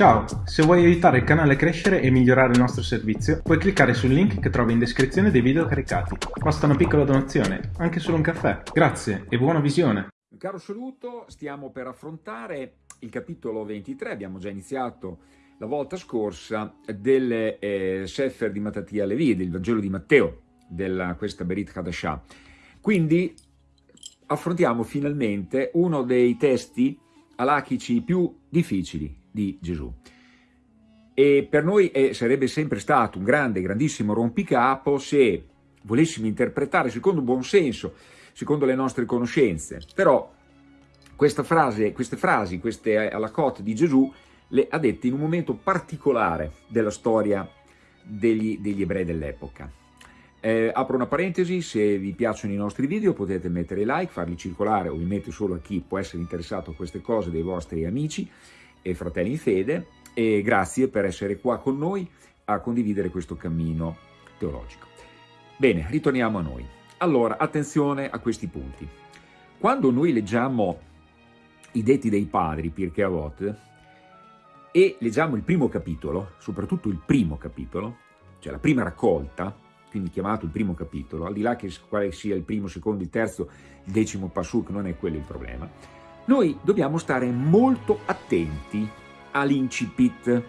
Ciao, se vuoi aiutare il canale a crescere e migliorare il nostro servizio, puoi cliccare sul link che trovi in descrizione dei video caricati. Basta una piccola donazione, anche solo un caffè. Grazie e buona visione! Caro saluto, stiamo per affrontare il capitolo 23, abbiamo già iniziato la volta scorsa, del eh, Sefer di Matatia Levi, del Vangelo di Matteo, della questa Berit Hadashah. Quindi affrontiamo finalmente uno dei testi alachici più difficili di Gesù. E per noi è, sarebbe sempre stato un grande, grandissimo rompicapo se volessimo interpretare secondo buon senso, secondo le nostre conoscenze. Però frase, queste frasi, queste alakot di Gesù, le ha dette in un momento particolare della storia degli, degli ebrei dell'epoca. Eh, apro una parentesi, se vi piacciono i nostri video potete mettere like, farli circolare ovviamente solo a chi può essere interessato a queste cose dei vostri amici e fratelli in fede e grazie per essere qua con noi a condividere questo cammino teologico. Bene, ritorniamo a noi. Allora, attenzione a questi punti. Quando noi leggiamo i detti dei padri, Pirkei Avot, e leggiamo il primo capitolo, soprattutto il primo capitolo, cioè la prima raccolta, quindi chiamato il primo capitolo, al di là che quale sia il primo, il secondo, il terzo, il decimo pasuk, non è quello il problema, noi dobbiamo stare molto attenti all'incipit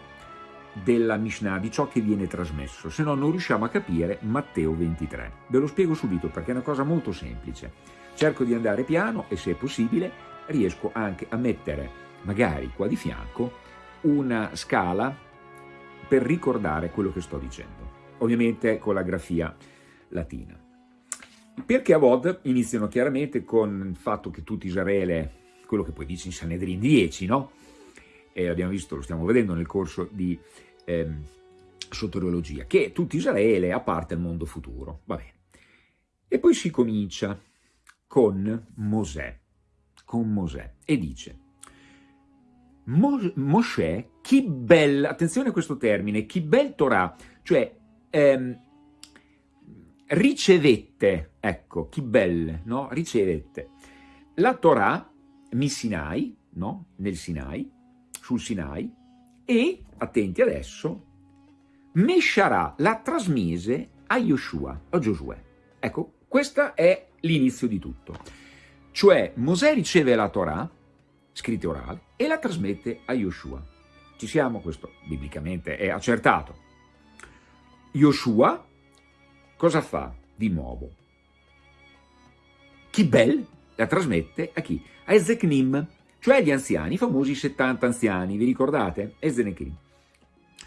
della Mishnah, di ciò che viene trasmesso, se no non riusciamo a capire Matteo 23. Ve lo spiego subito perché è una cosa molto semplice. Cerco di andare piano e se è possibile riesco anche a mettere, magari qua di fianco, una scala per ricordare quello che sto dicendo ovviamente con la grafia latina. Perché a Vod iniziano chiaramente con il fatto che tutto Israele, quello che poi dice in Sanedrin 10, no? E l'abbiamo visto, lo stiamo vedendo nel corso di ehm, soteriologia, che tutto Israele ha parte al mondo futuro, va bene. E poi si comincia con Mosè, con Mosè, e dice Mosè, chi bel, attenzione a questo termine, chi bel Torah, cioè ehm, ricevette, ecco, belle, no? Ricevette la Torah Sinai, no? Nel Sinai, sul Sinai, e, attenti adesso, Mesharà la trasmise a Yoshua, a Giosuè. Ecco, questo è l'inizio di tutto. Cioè, Mosè riceve la Torah, scritta orale, e la trasmette a Yoshua. Ci siamo, questo biblicamente è accertato. Yoshua cosa fa di nuovo? Kibel la trasmette a chi? A Ezeknim, cioè agli anziani, i famosi 70 anziani, vi ricordate? Ezeknim.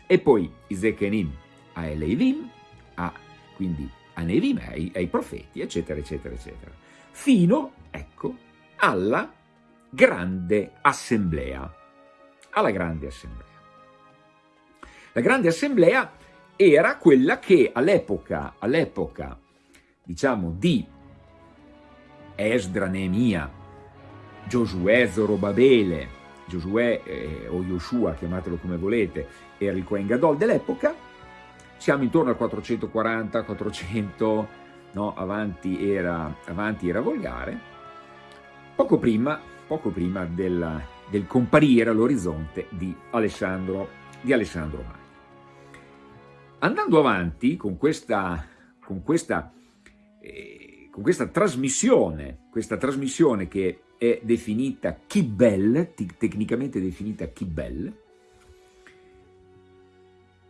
E poi Ezeknim a Elevim, a, quindi a Nevim, ai, ai profeti, eccetera, eccetera, eccetera. Fino, ecco, alla grande assemblea. Alla grande assemblea. La grande assemblea era quella che all'epoca, all'epoca diciamo, di Esdra, Neemia, Giosuè, Zorobabele, Giosuè eh, o Yoshua, chiamatelo come volete, era il Kohen Gadol dell'epoca, siamo intorno al 440, 400, no, avanti era, avanti era volgare, poco prima, poco prima del, del comparire all'orizzonte di Alessandro, di Alessandro Magno. Andando avanti con questa, con questa, eh, con questa trasmissione, questa trasmissione che è definita Kibel, tecnicamente definita Kibel,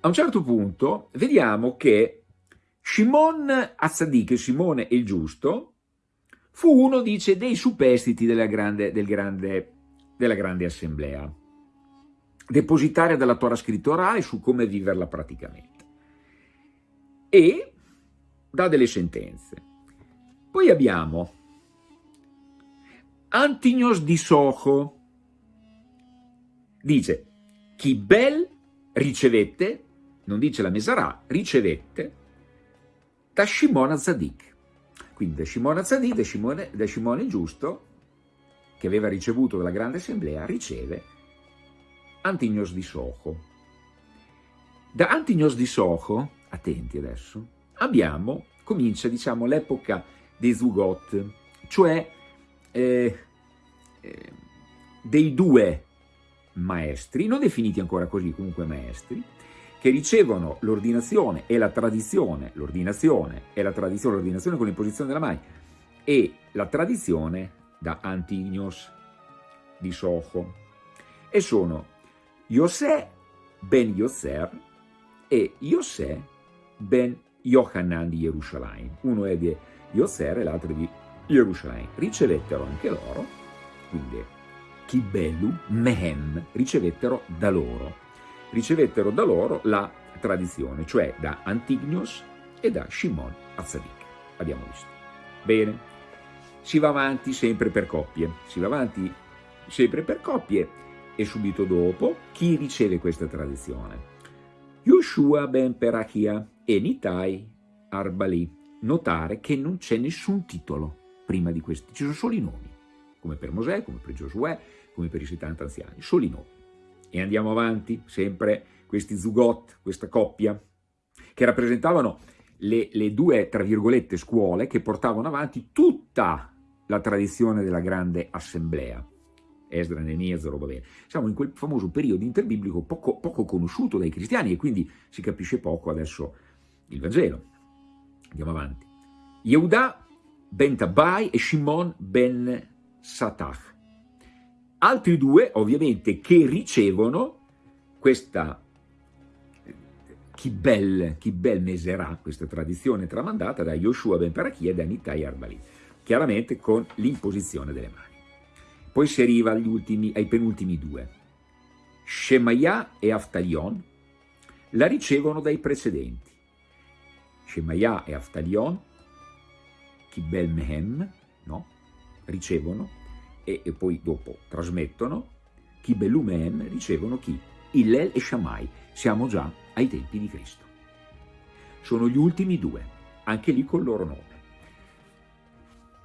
a un certo punto vediamo che Shimon Azzadik, Simone il Giusto, fu uno, dice, dei superstiti della grande, del grande, della grande assemblea, depositaria della Torah scrittorale su come viverla praticamente e dà delle sentenze. Poi abbiamo Antignos di Soho, dice chi bel ricevette, non dice la Mesarà, ricevette da Shimona Zadik. Quindi da Shimona Zadik, da Shimone, da Shimone giusto, che aveva ricevuto dalla grande assemblea, riceve Antignos di Soho. Da Antignos di Soho attenti adesso, abbiamo, comincia diciamo l'epoca dei Zugot, cioè eh, eh, dei due maestri, non definiti ancora così, comunque maestri, che ricevono l'ordinazione e la tradizione, l'ordinazione e la tradizione, l'ordinazione con l'imposizione della mano, e la tradizione da Antignos di Soho. E sono Yosè ben Yoser e Yosè ben Yohanan di Gerusalemme. Uno è di Yoser e l'altro di Gerusalemme. Ricevettero anche loro, quindi Kibelu, Mehem, ricevettero da loro. Ricevettero da loro la tradizione, cioè da Antignos e da Shimon Azzadik. Abbiamo visto. Bene, si va avanti sempre per coppie, si va avanti sempre per coppie e subito dopo chi riceve questa tradizione? Yoshua ben Perachia e Nitai Arbali. Notare che non c'è nessun titolo prima di questi, ci sono solo i nomi, come per Mosè, come per Giosuè, come per i 70 anziani, solo i nomi. E andiamo avanti, sempre questi zugot, questa coppia, che rappresentavano le, le due, tra virgolette, scuole che portavano avanti tutta la tradizione della grande assemblea. Esdra, Nemia, Zorobabele. Siamo in quel famoso periodo interbiblico poco, poco conosciuto dai cristiani e quindi si capisce poco adesso il Vangelo. Andiamo avanti. Yehuda ben Tabai e Shimon ben Satach. Altri due, ovviamente, che ricevono questa Kibel, Kibel Meserà, questa tradizione tramandata da Yoshua ben Parachia e da Nitai Arbali, chiaramente con l'imposizione delle mani. Poi si arriva ultimi, ai penultimi due. Shemaiah e Aftalion la ricevono dai precedenti. Shemaiah e Aftalion, Kibel Mehem, no? ricevono e, e, poi dopo trasmettono, Kibelu Mehem ricevono chi? Illel e Shammai, siamo già ai tempi di Cristo. Sono gli ultimi due, anche lì col loro nome.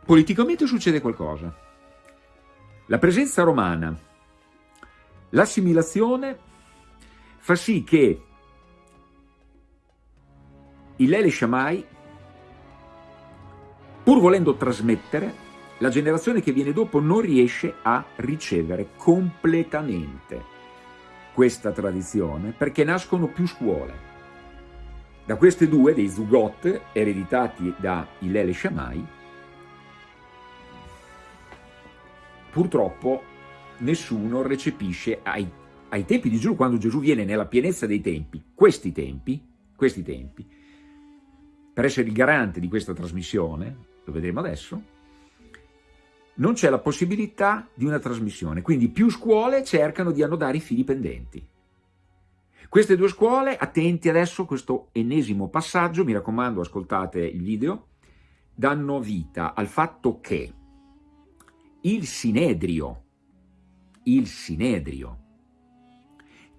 Politicamente succede qualcosa. La presenza romana, l'assimilazione fa sì che il Lele Shammai, pur volendo trasmettere, la generazione che viene dopo non riesce a ricevere completamente questa tradizione perché nascono più scuole. Da queste due, dei Zugot, ereditati da Ilele Shammai, purtroppo nessuno recepisce ai, ai tempi di Gesù, quando Gesù viene nella pienezza dei tempi, questi tempi, questi tempi, per essere il garante di questa trasmissione, lo vedremo adesso, non c'è la possibilità di una trasmissione, quindi più scuole cercano di annodare i fili pendenti. Queste due scuole, attenti adesso a questo ennesimo passaggio, mi raccomando ascoltate il video, danno vita al fatto che il Sinedrio, il Sinedrio,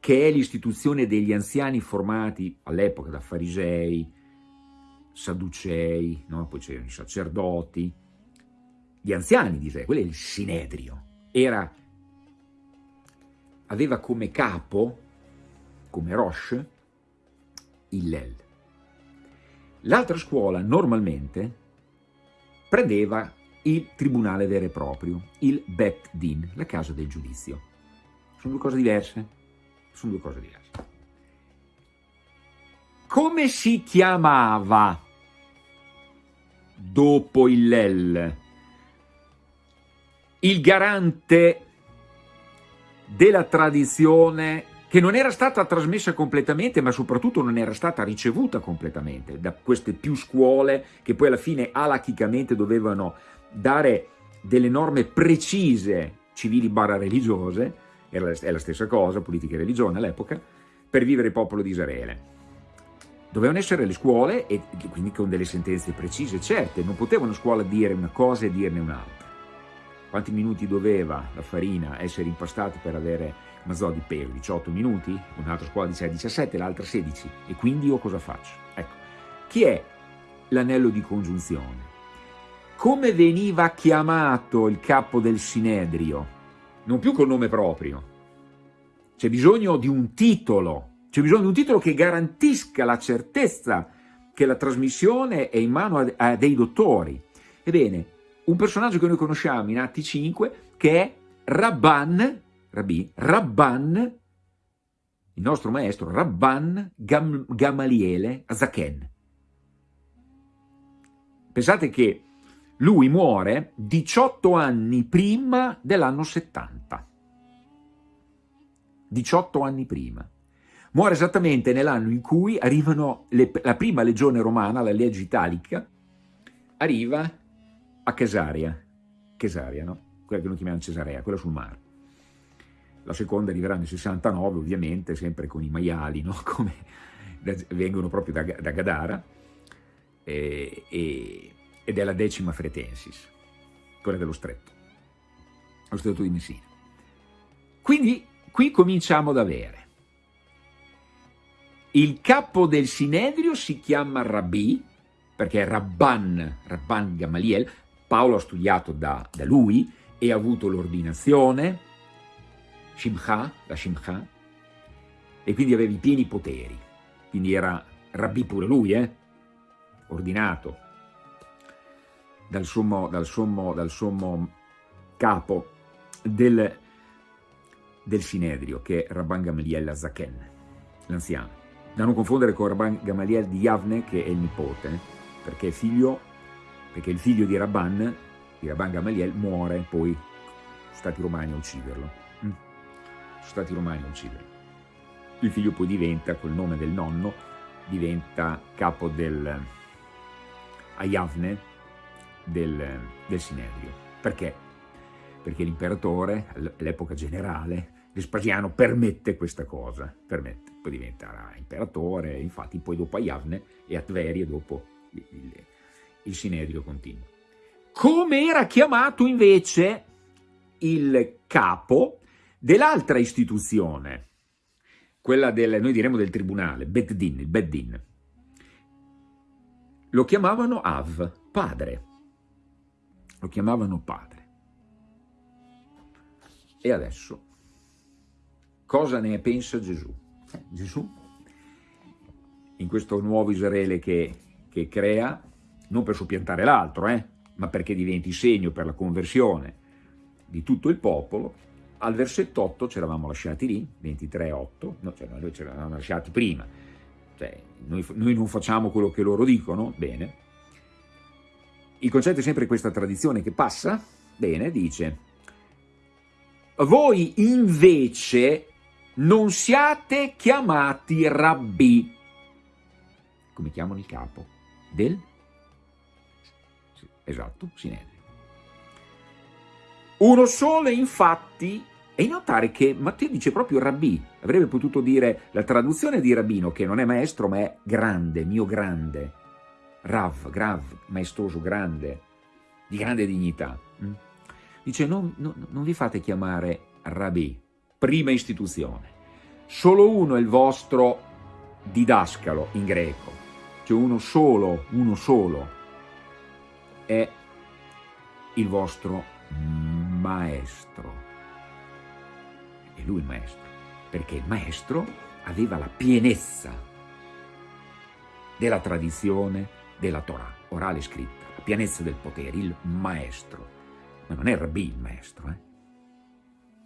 che è l'istituzione degli anziani formati all'epoca da farisei, sadducei, no? poi c'erano i sacerdoti, gli anziani di Israele, quello è il Sinedrio, era, aveva come capo, come Rosh, Hillel. L'altra scuola normalmente prendeva il tribunale vero e proprio, il Bet Din, la casa del giudizio. Sono due cose diverse? Sono due cose diverse. Come si chiamava dopo il Lel il garante della tradizione che non era stata trasmessa completamente, ma soprattutto non era stata ricevuta completamente da queste più scuole che poi alla fine alachicamente dovevano dare delle norme precise, civili barra religiose, è la stessa cosa, politica e religione all'epoca, per vivere il popolo di Israele. Dovevano essere le scuole, e quindi con delle sentenze precise, certe, non poteva una scuola dire una cosa e dirne un'altra. Quanti minuti doveva la farina essere impastata per avere mazzò di pelo? 18 minuti? Un'altra scuola dice 17, l'altra 16. E quindi io cosa faccio? Ecco, chi è l'anello di congiunzione? come veniva chiamato il capo del Sinedrio? Non più col nome proprio. C'è bisogno di un titolo, c'è bisogno di un titolo che garantisca la certezza che la trasmissione è in mano a, a dei dottori. Ebbene, un personaggio che noi conosciamo in Atti 5 che è Rabban Rabbi, Rabban, il nostro maestro, Rabban Gam, Gamaliele Azaken. Pensate che lui muore 18 anni prima dell'anno 70. 18 anni prima. Muore esattamente nell'anno in cui arrivano le, la prima legione romana, la legge italica, arriva a Chesaria, Chesaria, no? quella che noi chiamiamo Cesarea, quella sul mare. La seconda arriverà nel 69, ovviamente, sempre con i maiali, no? Come vengono proprio da, da Gadara, e, e, ed è la decima Fretensis, quella dello stretto, lo stretto di Messina. Quindi qui cominciamo ad avere il capo del Sinedrio si chiama Rabbi, perché Rabban, Rabban Gamaliel, Paolo ha studiato da, da lui e ha avuto l'ordinazione, Shimcha, la Shimcha, e quindi aveva i pieni poteri, quindi era Rabbi pure lui, eh? ordinato dal sommo, dal sommo, dal sommo capo del, del Sinedrio, che è Rabban Gamaliel Zaken, l'anziano. Da non confondere con Rabban Gamaliel di Yavne, che è il nipote, perché è figlio perché il figlio di Rabban, di Rabban Gamaliel, muore poi, sono stati romani a ucciderlo. Mm. Sono stati romani a ucciderlo. Il figlio poi diventa, col nome del nonno, diventa capo del Ayavne del, del Sinedrio. Perché? Perché l'imperatore, all'epoca generale, Vespasiano permette questa cosa, permette, poi diventerà imperatore, infatti poi dopo Ayavne e a dopo il, il, il Sinedrio continua. Come era chiamato invece il capo dell'altra istituzione, quella del, noi diremmo del tribunale, Beddin, il Beddin. Lo chiamavano Av, padre. Lo chiamavano padre. E adesso, cosa ne pensa Gesù? Eh, Gesù, in questo nuovo Israele che, che crea, non per soppiantare l'altro, eh, ma perché diventi segno per la conversione di tutto il popolo, al versetto 8 ci eravamo lasciati lì, 23-8, no, cioè noi ci eravamo lasciati prima, cioè, noi, noi non facciamo quello che loro dicono, bene, il concetto è sempre questa tradizione che passa, bene, dice, voi invece non siate chiamati rabbi, come chiamano il capo, del Esatto, Sinedrio. Uno solo, infatti, e notare che Matteo dice proprio rabbì, avrebbe potuto dire la traduzione di rabbino, che non è maestro ma è grande, mio grande, rav, grav, maestoso, grande, di grande dignità. Mm? Dice non, non, non vi fate chiamare rabbì, prima istituzione, solo uno è il vostro didascalo in greco, cioè uno solo, uno solo, è il vostro maestro. È lui il maestro, perché il maestro aveva la pienezza della tradizione della Torah, orale e scritta, la pienezza del potere, il maestro. Ma non è il rabbì il maestro, eh?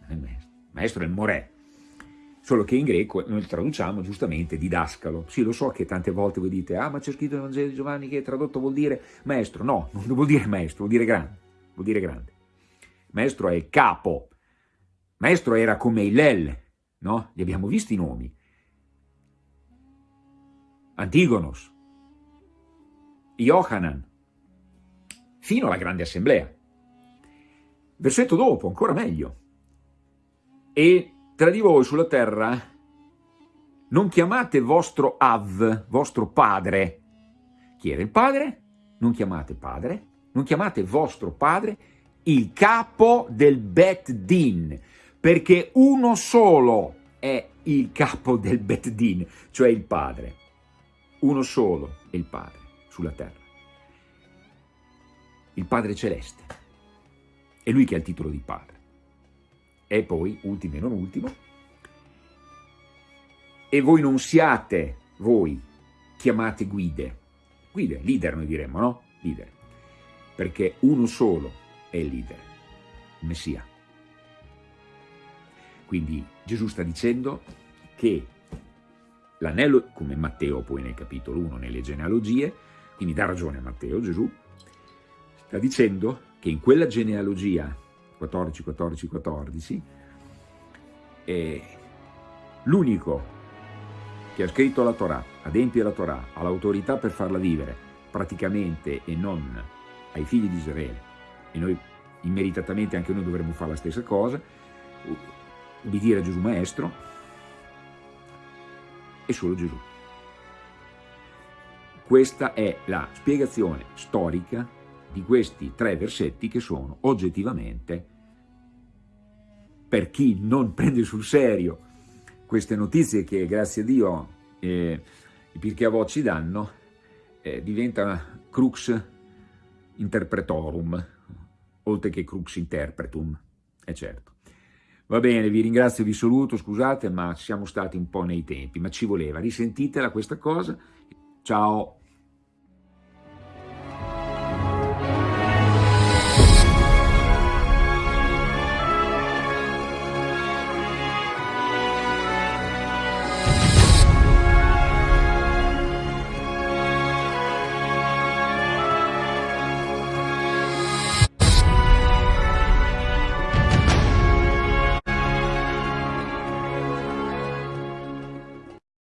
Non è il maestro. Maestro è il morè, solo che in greco noi traduciamo giustamente didascalo. Sì, lo so che tante volte voi dite, ah ma c'è scritto nel Vangelo di Giovanni che tradotto vuol dire maestro. No, non vuol dire maestro, vuol dire grande, vuol dire grande. Maestro è il capo, maestro era come Ilel, no? Li abbiamo visti i nomi. Antigonos, Johanan, fino alla grande assemblea. Versetto dopo, ancora meglio. E tra di voi sulla terra non chiamate vostro Av, vostro padre. Chi era il padre? Non chiamate padre, non chiamate vostro padre il capo del Bet Din, perché uno solo è il capo del Bet Din, cioè il padre. Uno solo è il padre sulla terra. Il padre celeste. È lui che ha il titolo di padre. E poi, ultimo e non ultimo, e voi non siate, voi, chiamate guide, guide, leader noi diremmo, no? Leader, perché uno solo è il leader, il Messia. Quindi Gesù sta dicendo che l'anello, come Matteo poi nel capitolo 1, nelle genealogie, quindi dà ragione a Matteo, Gesù, sta dicendo che in quella genealogia 14, 14, 14, l'unico che ha scritto la Torah, adempie la Torah, ha l'autorità per farla vivere praticamente e non ai figli di Israele, e noi immeritatamente anche noi dovremmo fare la stessa cosa, ubbidire a Gesù Maestro, è solo Gesù. Questa è la spiegazione storica di questi tre versetti che sono oggettivamente, per chi non prende sul serio queste notizie che grazie a Dio eh, i Pirkei Avot ci danno, eh, diventa crux interpretorum, oltre che crux interpretum, è certo. Va bene, vi ringrazio, vi saluto, scusate, ma siamo stati un po' nei tempi, ma ci voleva. Risentitela questa cosa. Ciao!